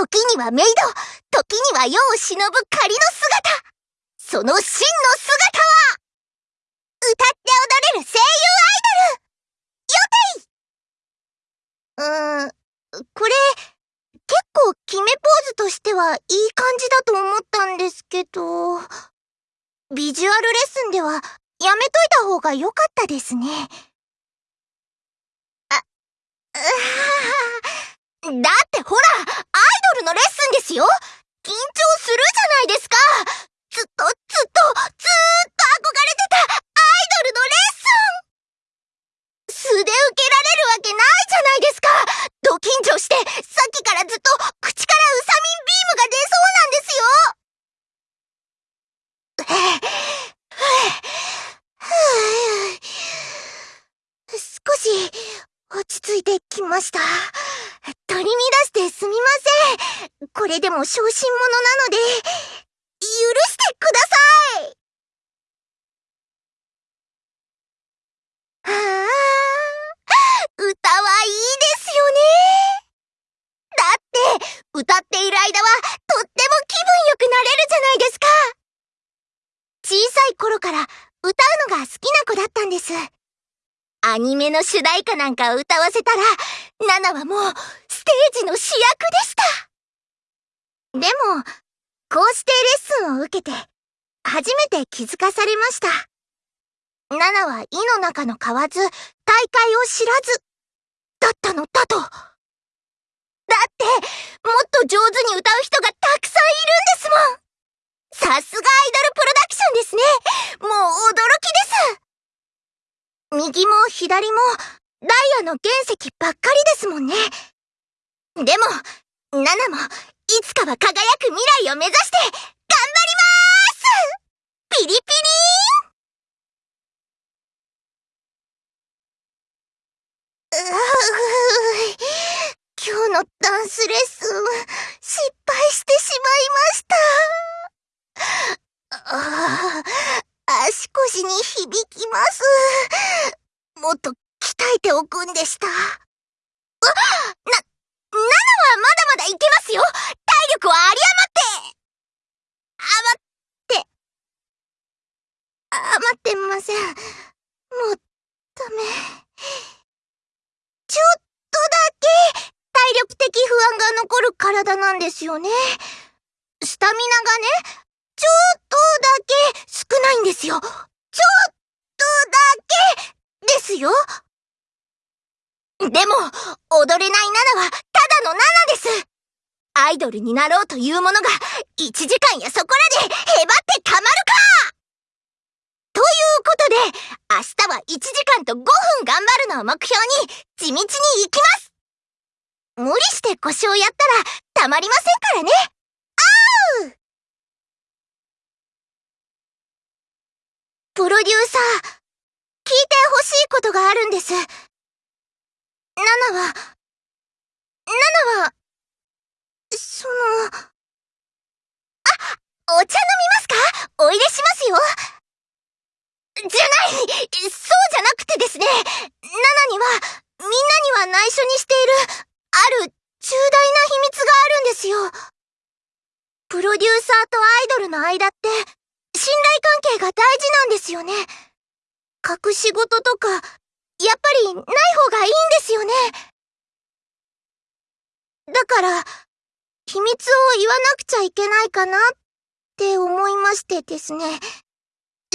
時にはメイド、時には世を忍ぶ仮の姿。その真の姿は、歌って踊れる声優アイドルよていうーん、これ、結構決めポーズとしてはいい感じだと思ったんですけど、ビジュアルレッスンではやめといた方が良かったですね。あ、うははだってほら、アイドルのレッスンですよ。緊張するじゃないですか。ずっと、ずっと、ずーっと憧れてたアイドルのレッスン。素で受けられるわけないじゃないですか。ド緊張して、さっきからずっと口からウサミンビームが出そうなんですよ。少し、落ち着いてきました。取り乱してすみません。これでも小心者なので、許してくださいはあ、歌はいいですよね。だって、歌っている間はとっても気分良くなれるじゃないですか。小さい頃から歌うのが好きな子だったんです。アニメの主題歌なんか歌わせたら、ナナはもうステージの主役でした。でも、こうしてレッスンを受けて、初めて気づかされました。ナナは意の中の買わず、大会を知らず、だったのだと。だって、もっと上手に歌う人がたくさんいるんですもんさすがアイドルプロダクションですねもう驚きです右も左も、ダイヤの原石ばっかりですもんね。でも、ナナもいつかは輝く未来を目指して頑張りまーす。ピリピリー。ン今日のダンスレッスン失敗してしまいました。ああ、足腰に響きます。もっと鍛えておくんでした。あな、7はまだまだいけますよ体力は有り余って余って余ってません。もう、ダメ。ちょっとだけ、体力的不安が残る体なんですよね。スタミナがね、ちょっとだけ少ないんですよ。ちょっとだけですよ。でも、踊れないナナは、ただのナナです。アイドルになろうというものが、1時間やそこらで、へばってたまるかということで、明日は1時間と5分頑張るのを目標に、地道に行きます無理して腰をやったら、たまりませんからねあうプロデューサー、聞いてほしいことがあるんです。ナナは、ナナは、その、あ、お茶飲みますか？お入れしますよじゃないそうじゃなくてですねナナには、みんなには内緒にしている、ある重大な秘密があるんですよ。プロデューサーとアイドルの間って、信頼関係が大事なんですよね。隠し事とか、やっぱりない方がいいんですよね。だから、秘密を言わなくちゃいけないかなって思いましてですね。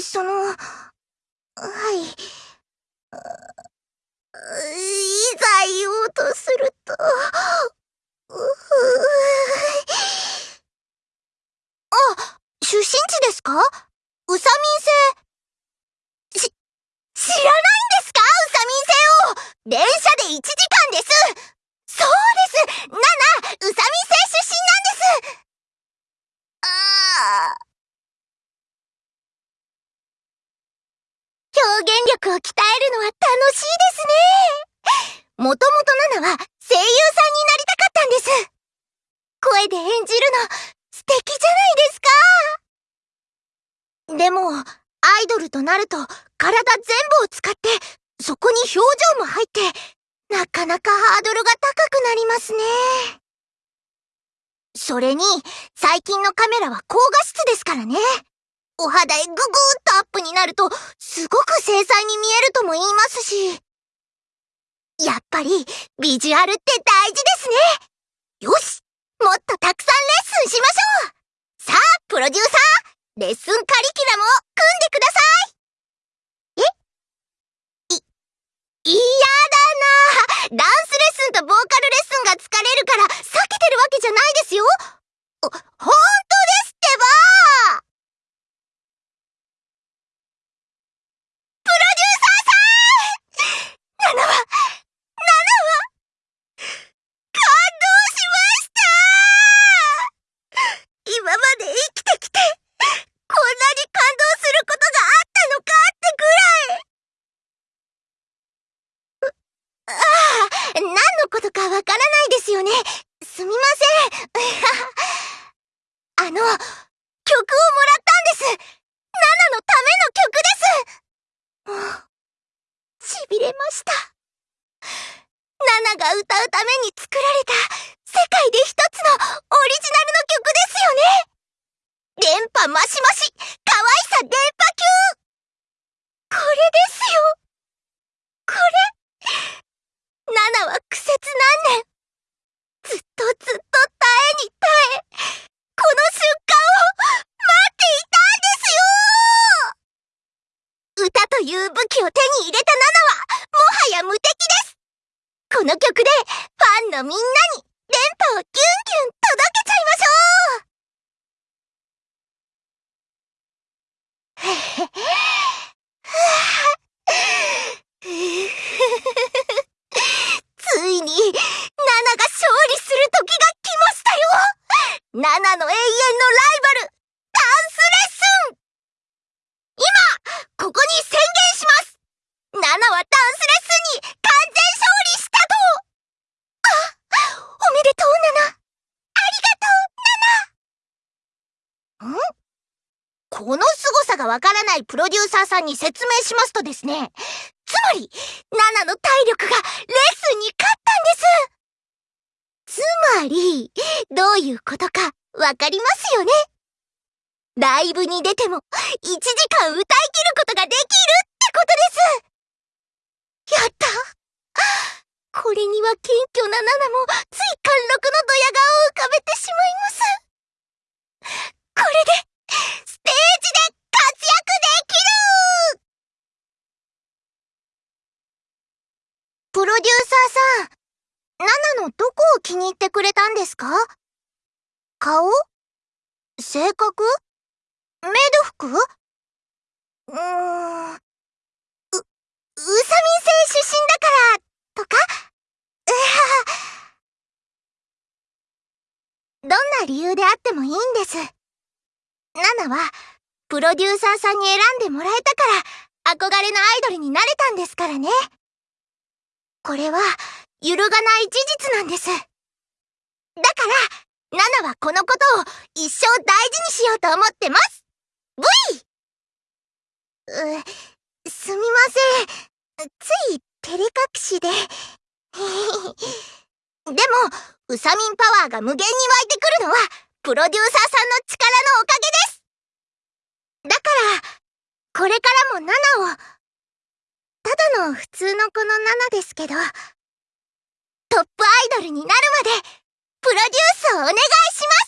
その、はい。いざ言おうとすると、あ、出身地ですか？うさみん星。し、知らない電車で1時間です。そうです。ナナ、宇佐美星出身なんです。ああ。表現力を鍛えるのは楽しいですね。もともとナナは声優さんになりたかったんです声で演じるの。素敵じゃないですか。でも、アイドルとなると体全部を使ってそこに表情も入って、なかなかハードルが高くなりますね。それに、最近のカメラは高画質ですからね。お肌へググーっとアップになると、すごく精細に見えるとも言いますし。やっぱり、ビジュアルって大事ですね。よしもっとたくさんレッスンしましょうさあ、プロデューサーレッスンカリキュラムを組んでくださいえい、嫌だな。だの、曲をもらったんです。ナナのための曲です。もう、痺れました。ナナが歌うために作られた世界で一つのオリジナルの曲ですよね電波マシマシ可愛さ電波級これですよこれナナは苦節何年ずっとずっと耐えに耐えこの瞬間を待っていたんですよ歌という武器を手に入れたナナはもはや無敵ですこの曲でフ。ァンのみんなに電波をキュンキュン届けちゃいましょうついに、ナナが勝利する時が来ましたよ。ナナの永遠のライバル、ダンスレッスン今、ここに宣言しますナナはダンスレッスンに完全勝利したとあ、おめでとうナナありがとうナナんこの凄さがわからないプロデューサーさんに説明しますとですね、つまり、ナナの体力がレッスンに勝ったんです。つまり、どういうことかわかりますよね。ライブに出ても1時間歌い切ることができるってことです。やった。これには謙虚なナナもつい貫禄のドヤ顔を浮かべてしまいます。これで、ステージで活躍できるプロデューサーさん、ナナのどこを気に入ってくれたんですか？顔？性格？メイド服？うーん。う、うさみん星出身だから、とか？うはどんな理由であってもいいんです。ナナは、プロデューサーさんに選んでもらえたから、憧れのアイドルになれたんですからね。これは、揺るがない事実なんです。だから、ナナはこのことを一生大事にしようと思ってます !V! う、すみません。つい、照れ隠しで。でも、ウサミンパワーが無限に湧いてくるのは、プロデューサーさんの力のおかげですだから、これからもナナを、ただの普通の子のナナですけど、トップアイドルになるまで、プロデュースをお願いします。